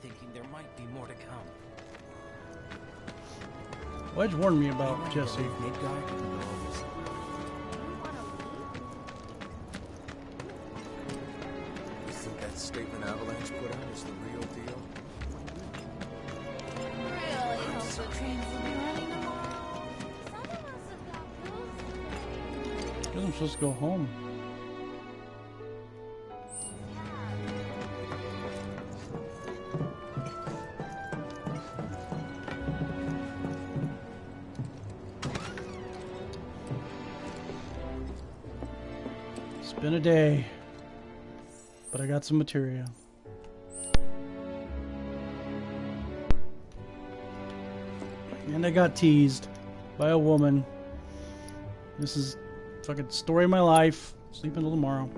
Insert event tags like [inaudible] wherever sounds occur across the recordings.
thinking there might be more to come. Wedge warned me about Jesse. You think that statement Avalanche put out is the real deal? Really hope the trains will be running tomorrow. Some of us have got bills. I'm supposed to go home. Day, but I got some material. And I got teased by a woman. This is fucking story of my life. Sleep until tomorrow.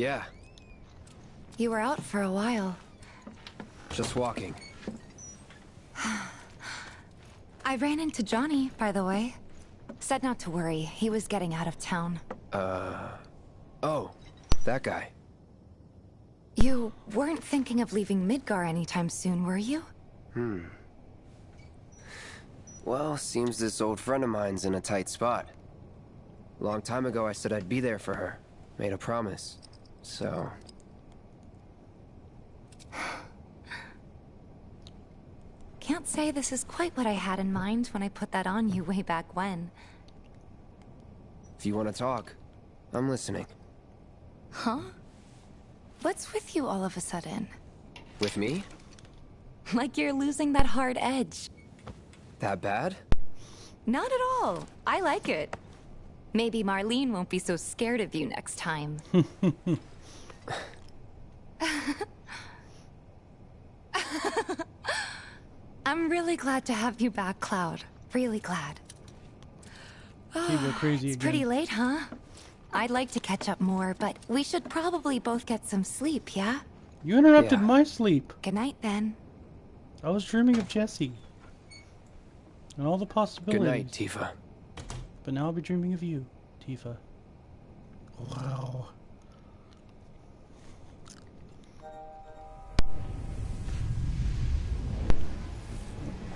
Yeah, You were out for a while. just walking. [sighs] I ran into Johnny, by the way. Said not to worry. He was getting out of town. Uh. Oh, that guy. You weren't thinking of leaving Midgar anytime soon, were you? Hmm. Well, seems this old friend of mine's in a tight spot. Long time ago, I said I'd be there for her. Made a promise. So. Can't say this is quite what I had in mind when I put that on you way back when. If you want to talk, I'm listening. Huh? What's with you all of a sudden? With me? Like you're losing that hard edge. That bad? Not at all. I like it. Maybe Marlene won't be so scared of you next time. [laughs] I'm really glad to have you back, Cloud. Really glad. People ah, crazy It's again. pretty late, huh? I'd like to catch up more, but we should probably both get some sleep, yeah? You interrupted Yeah. my sleep. Good night, then. I was dreaming of Jesse. And all the possibilities. Good night, Tifa. But now I'll be dreaming of you, Tifa. Wow.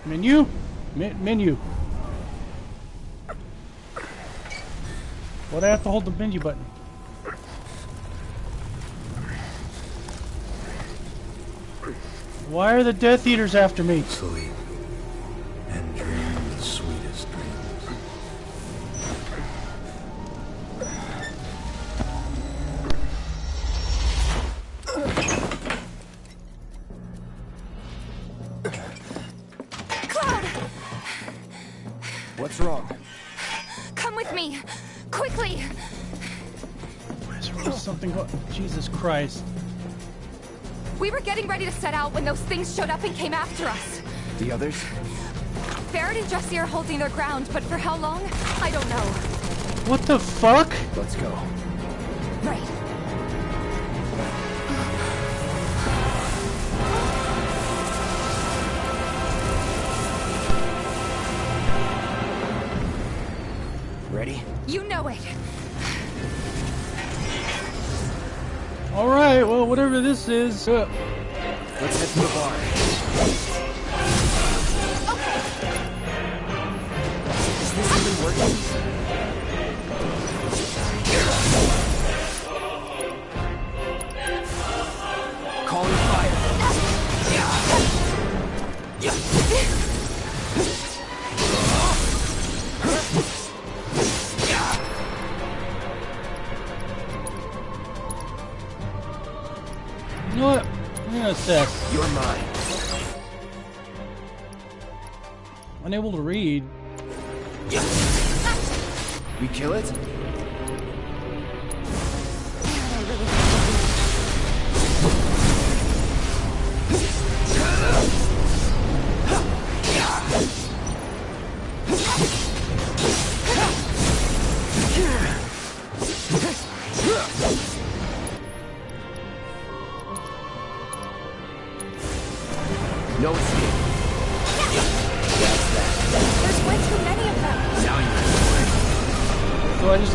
Menu? Me- menu. What do I have to hold the menu button? Why are the Death Eaters after me? Sleep. Set out when those things showed up and came after us. The others? Barrett and Jesse are holding their ground, but for how long? I don't know. What the fuck? Let's go. Right. Ready? You know it. Alright, well, whatever this is. Uh, Let's head to the bar. Okay. Is this even working? I'm. You're mine. Unable to read. We kill it? [laughs]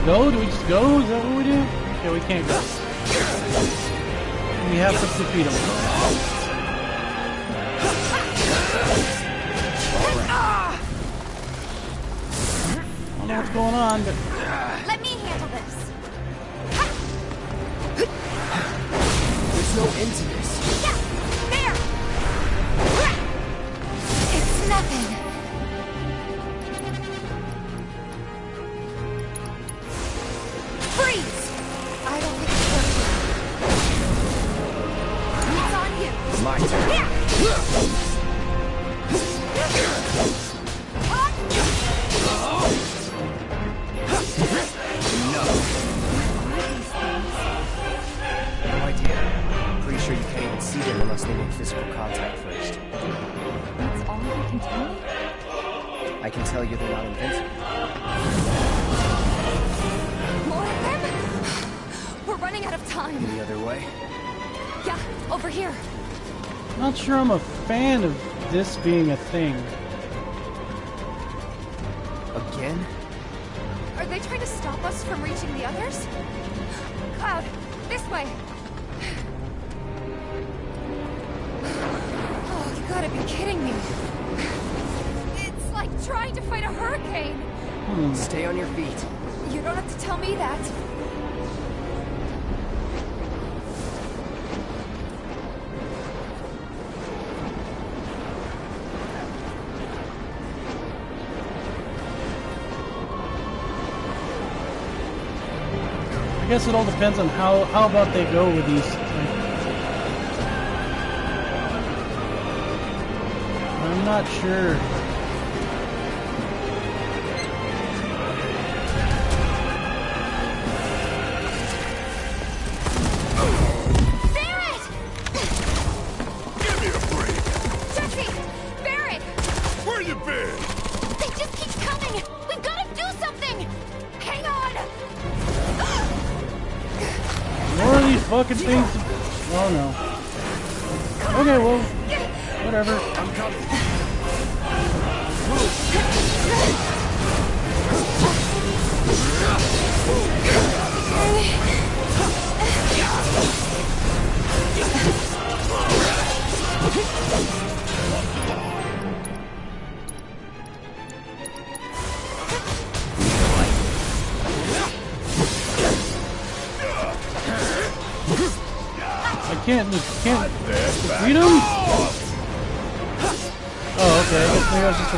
go? Do we just go? Is that what we do? Okay, we can't go. We have to defeat him. I don't know what's going on, but Let me handle this. There's no end to this. Yeah, there. It's nothing. Not invincible. More of them? We're running out of time. The other way? Yeah, over here. not sure I'm a fan of this being a thing. Again? Are they trying to stop us from reaching the others? Cloud, this way. [sighs] Oh, you gotta be kidding me. It's like trying to fight a hurricane. Hmm, stay on your feet. You don't have to tell me that. I guess it all depends on how how about they go with these. I'm not sure.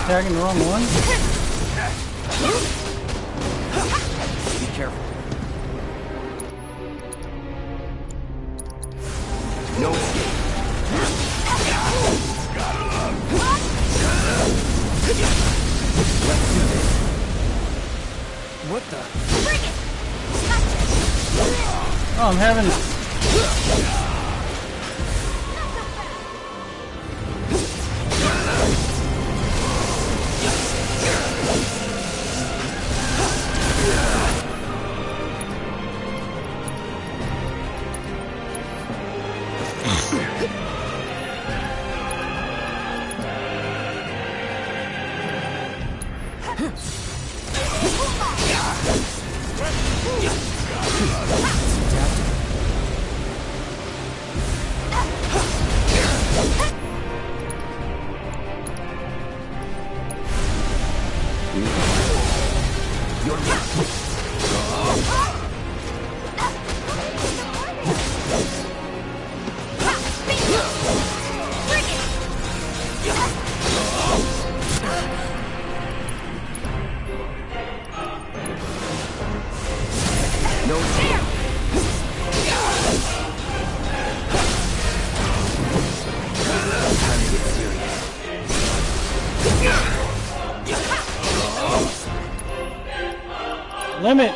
Attacking the wrong one. Be careful. No escape. Let's do this. What the? Bring it! Oh, I'm having.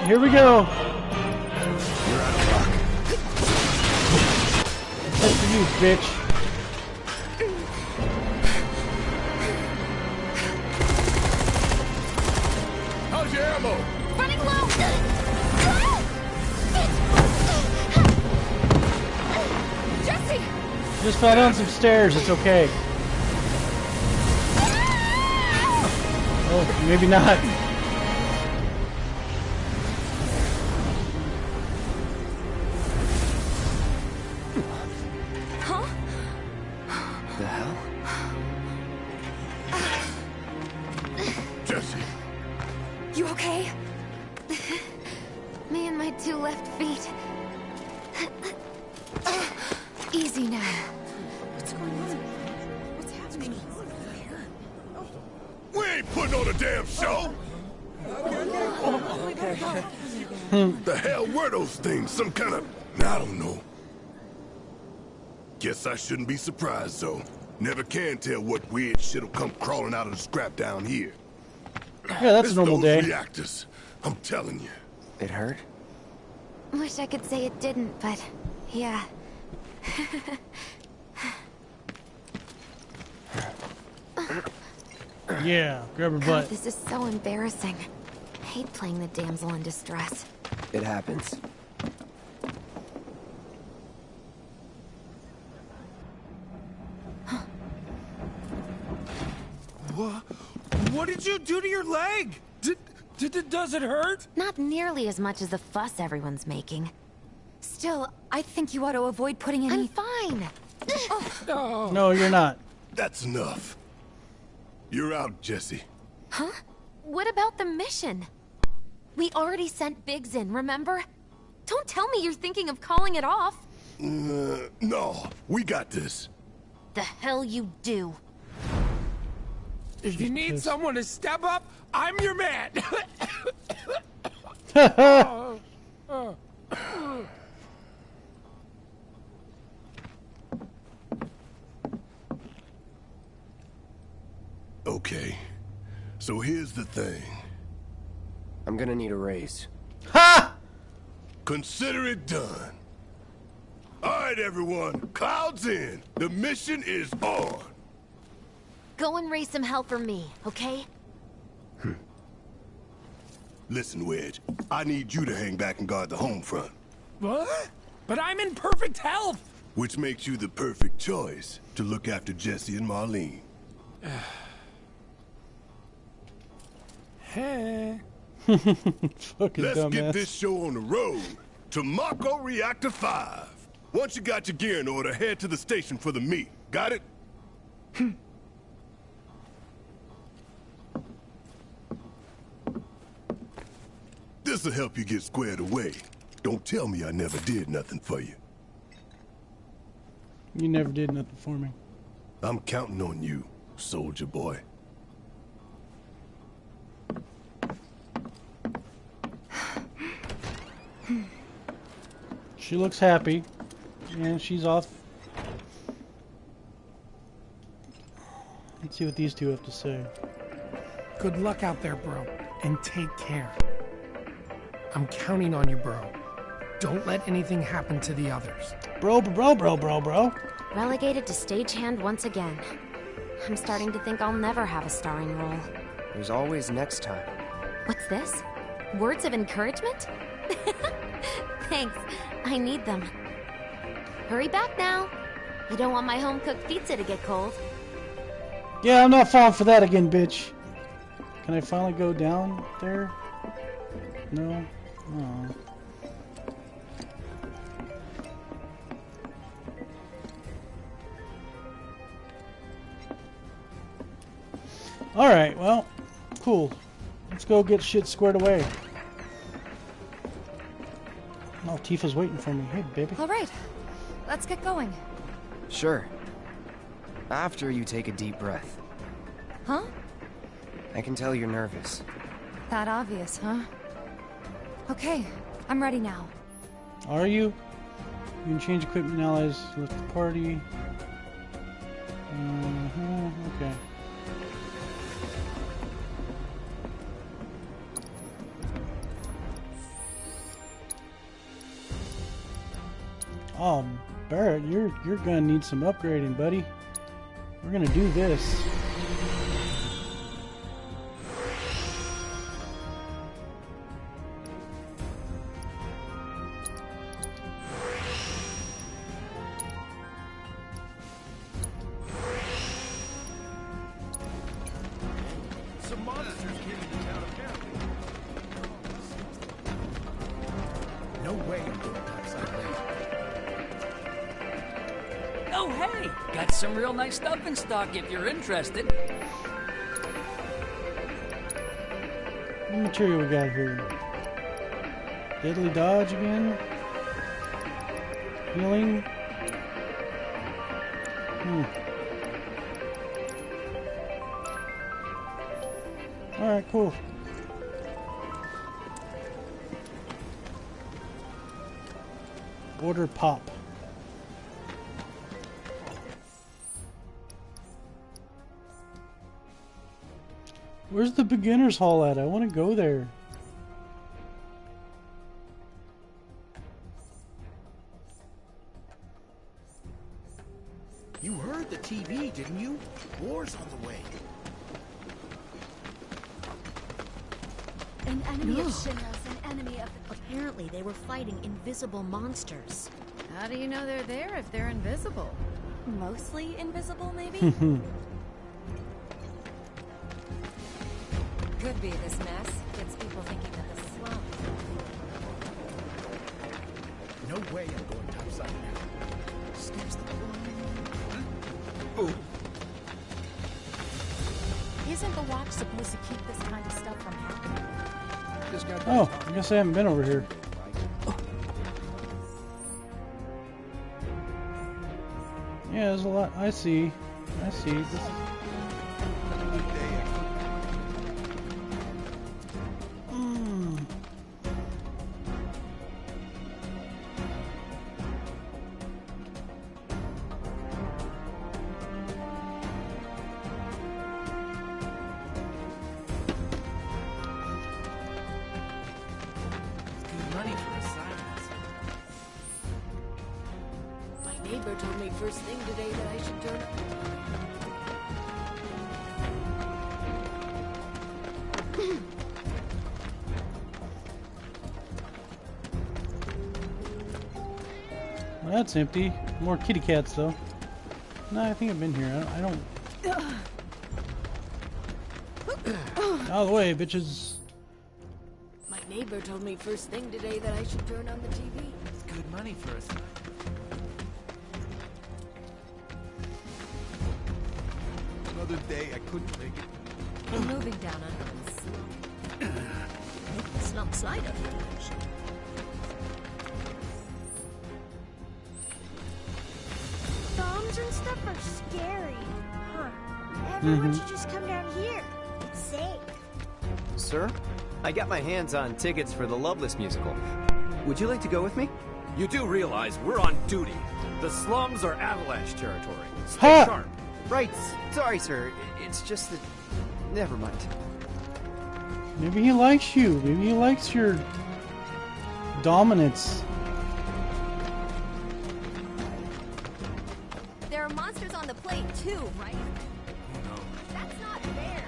here we go. That's for you, bitch. How's your ammo? Running low. Jesse. Just fell down some stairs. It's okay. Ah! Oh, maybe not. Things? Some kind of... I don't know. Guess I shouldn't be surprised, though. Never can tell what weird shit'll come crawling out of the scrap down here. Yeah, that's a normal those day. reactors. I'm telling you. It hurt? Wish I could say it didn't, but yeah. [laughs] Yeah, grab her God, butt. this is so embarrassing. I hate playing the damsel in distress. It happens. What? What did you do to your leg? Did, did, it- does it hurt? Not nearly as much as the fuss everyone's making. Still, I think you ought to avoid putting any. I'm fine. [sighs] No, you're not. That's enough. You're out, Jesse. Huh? What about the mission? We already sent Biggs in, remember? Don't tell me you're thinking of calling it off. Uh, no, we got this. The hell you do. If you need someone to step up, I'm your man. [coughs] Okay. So here's the thing. I'm gonna need a raise. Ha! Consider it done. All right, everyone. Clouds in. The mission is on. Go and raise some hell for me, okay? Hmm. Listen, Wedge. I need you to hang back and guard the home front, what? But I'm in perfect health. which makes you the perfect choice to look after Jesse and Marlene. [sighs] Hey. [laughs] Fucking Let's dumbass. get this show on the road to Mako Reactor 5. Once you got your gear in order, head to the station for the meet. Got it? Hmm. This'll help you get squared away. Don't tell me I never did nothing for you. You never did nothing for me. I'm counting on you, soldier boy. She looks happy, and she's off. Let's see what these two have to say. Good luck out there, bro, and take care. I'm counting on you, bro. Don't let anything happen to the others. Bro, bro, bro, bro, bro. Relegated to stagehand once again. I'm starting to think I'll never have a starring role. There's always next time. What's this? Words of encouragement? [laughs] Thanks. I need them. Hurry back now. You don't want my home-cooked pizza to get cold. Yeah, I'm not falling for that again, bitch. Can I finally go down there? No? Hmm. Oh. Alright, well, cool. Let's go get shit squared away. Oh, Tifa's waiting for me. Hey, baby. All right, let's get going. Sure. After you take a deep breath. Huh? I can tell you're nervous. That obvious, huh? Okay, I'm ready now. Are you? You can change equipment allies with the party. Uh-huh, okay. Oh, Barrett, you're you're gonna need some upgrading, buddy. We're gonna do this. Nice stock if you're interested. What material we got here? Deadly dodge again? Healing? Hmm. Alright, cool. Order pop. Where's the beginner's hall at? I want to go there. You heard the TV, didn't you? War's on the way. An enemy of Shinra's an enemy of the... Apparently they were fighting invisible monsters. How do you know they're there if they're invisible? Mostly invisible, maybe? [laughs] Could be this mess. Gets people thinking that the slum. No way I'm going topside now. Snips the Isn't the watch supposed to keep this kind of stuff from happening? Oh, I guess I haven't been over here. Yeah, there's a lot. I see. I see. This first thing today that I should turn [clears throat] up. Well, that's empty. More kitty cats, though. No, I think I've been here. I, I don't. [clears throat] Out of the way, bitches. My neighbor told me first thing today that I should turn on the TV. It's good money for assignments. Another day I couldn't make it. We're moving down under the slum. Make the slum slide up. Bombs and stuff are scary. Huh. Everyone Mhm. should just come down here. It's safe. Sir, I got my hands on tickets for the Loveless musical. Would you like to go with me? You do realize we're on duty. The slums are avalanche territory. Stay Ha! sharp. Right. Sorry, sir. It's just that. Never mind. Maybe he likes you. Maybe he likes your dominance. There are monsters on the plate too, right? No. That's not fair.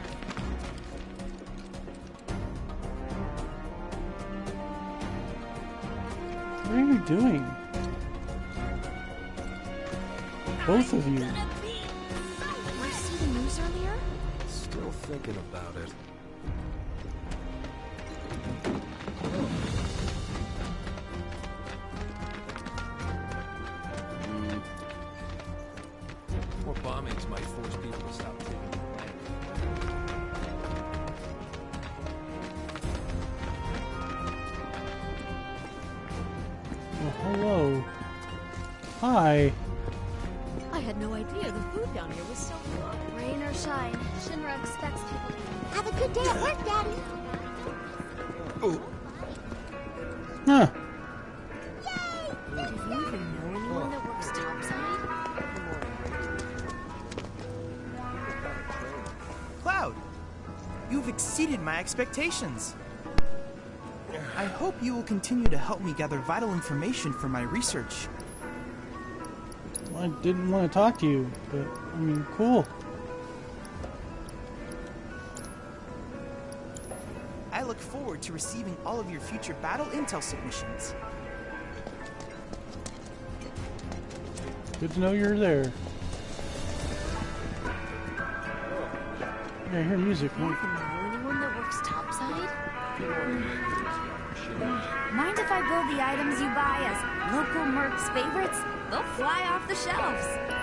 What are you doing? Both of you. Thinking about it. Hmm. More bombings might force people to stop taking the land. Well, hello. Hi. I had no idea the food down here was so good. Rain or shine, Shinra expects people to have a good day at work, Daddy. Oh. Huh. Do you even know anyone that works topside? Cloud, you've exceeded my expectations. I hope you will continue to help me gather vital information for my research. I didn't want to talk to you, but I mean, cool. I look forward to receiving all of your future battle intel submissions. Good to know you're there. Yeah, I hear music. Items you buy as local mercs favorites? They'll fly off the shelves.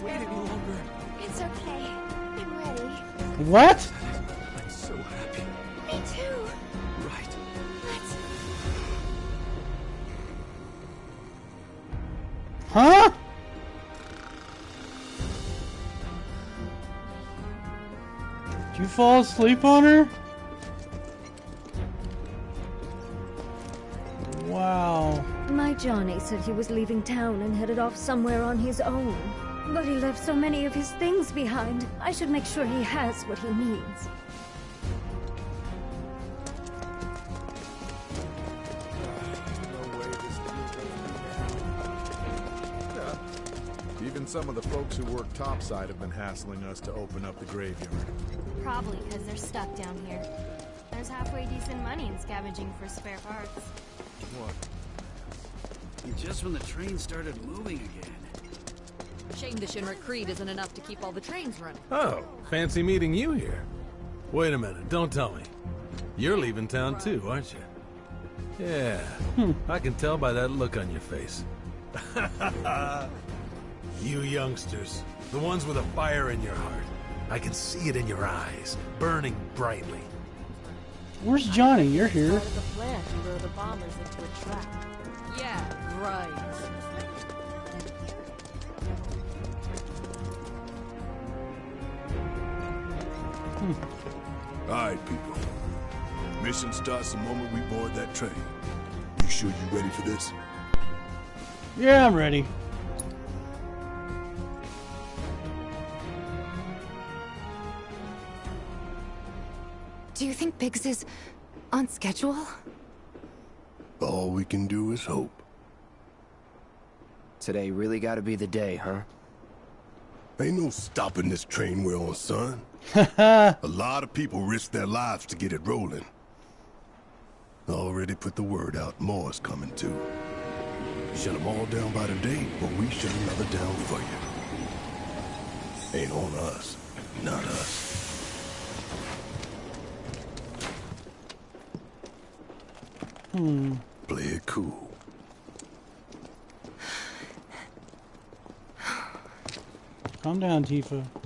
have waited longer. It's okay. I'm ready. What? I'm so happy. Me too. Right. Let's... Huh? Did you fall asleep on her? Wow. My Johnny said he was leaving town and headed off somewhere on his own. But he left so many of his things behind. I should make sure he has what he needs. Even some of the folks who work topside have been hassling us to open up the graveyard. Probably because they're stuck down here. There's halfway decent money in scavenging for spare parts. What? Just when the train started moving again. Shame the Shinra Creed isn't enough to keep all the trains running. Oh, fancy meeting you here. Wait a minute, don't tell me. You're leaving town too, aren't you? Yeah, hmm. I can tell by that look on your face. [laughs] you youngsters, the ones with a fire in your heart. I can see it in your eyes, burning brightly. Where's Johnny? You're here. Yeah, of All right, people. Mission starts the moment we board that train. You sure you ready for this? Yeah, I'm ready. Do you think Biggs is on schedule? All we can do is hope. Today really gotta be the day, huh? Ain't no stopping this train we're on, son. [laughs] A lot of people risk their lives to get it rolling. Already put the word out, more is coming too. Shut them all down by today, or we shut another down for you. Ain't on us, not us. Hmm. Play it cool. Calm down, Tifa.